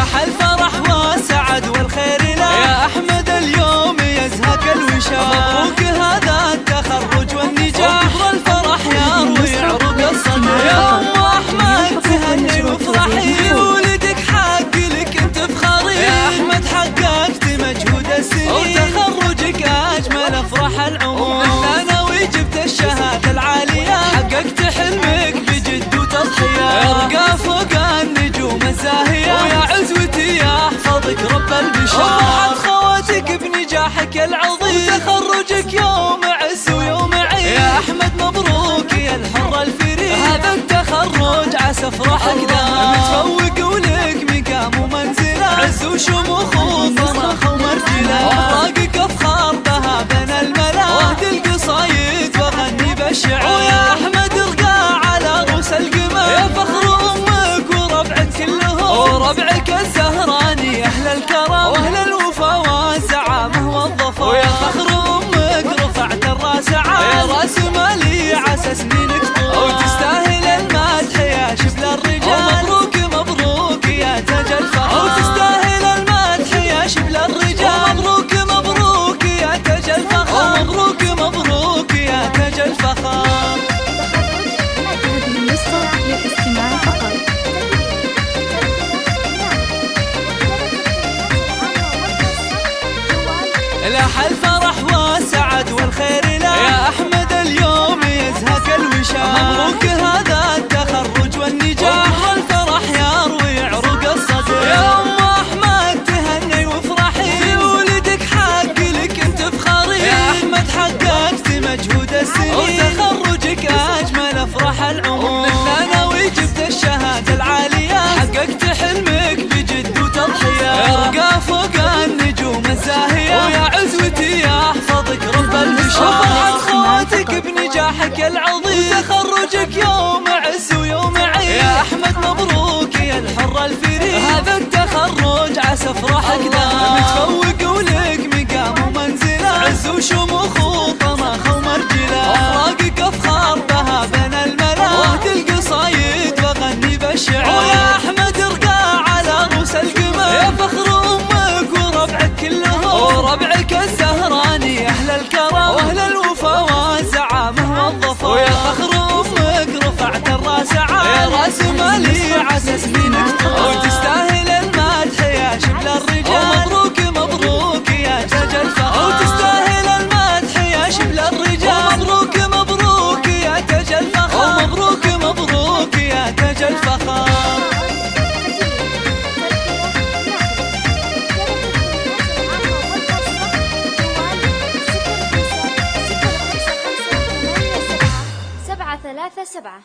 افراح الفرح والسعد والخير له. يا أحمد اليوم يزهك الوشاح مبروك هذا التخرج والنجاح. وكبر الفرح يروي عروق الصنع يا ام أحمد تهني وافرحي ولدك حق لك أنت فخري يا أحمد حققت مجهود السنين. وتخرجك أجمل أفراح العمر الثانوي جبت الشهادة العالية. حققت حلمك بجد وتضحية. أرقى فوق النجوم الزاهية. وفرحت خواتك بنجاحك العظيم. وتخرجك يوم عز ويوم عيد. يا أحمد مبروك يا الحر الفريد. هذا التخرج عسى افراحك دام متفوق ولك مقام ومنزلة. عز وشموخ وفرح ومرتله اوراقك أفخار بها بين الملا. واهدي القصايد واغني بالشعر مالي عسى سنينك طول وتستاهل المدح يا شبل الرجال. مبروك مبروك يا تاج الفخر وتستاهل المدح يا شبل الرجال. مبروك مبروك يا تاج الفخر مبروك مبروك يا تاج الفخر هذه النسخة للاستماع فقط لاح الفرح وتخرجك سنينك طول وتستاهل المدح يا شبل الرجال. مبروك مبروك يا تاج الفخر وتستاهل المدح يا شبل الرجال. مبروك مبروك يا تاج الفخر مبروك مبروك يا تاج الفخر سبعة ثلاثة سبعة.